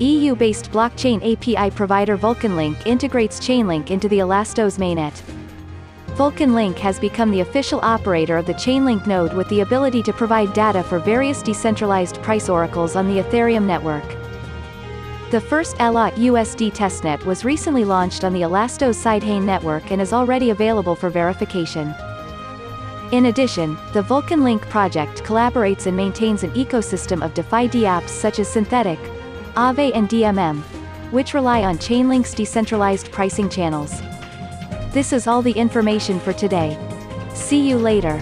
EU-based blockchain API provider VulcanLink integrates Chainlink into the Elastos mainnet. VulcanLink has become the official operator of the Chainlink node with the ability to provide data for various decentralized price oracles on the Ethereum network. The first ELA USD testnet was recently launched on the Elastos Sidechain network and is already available for verification. In addition, the VulcanLink project collaborates and maintains an ecosystem of DeFi dApps such as Synthetix, Aave and DMM, which rely on Chainlink's decentralized pricing channels. This is all the information for today. See you later.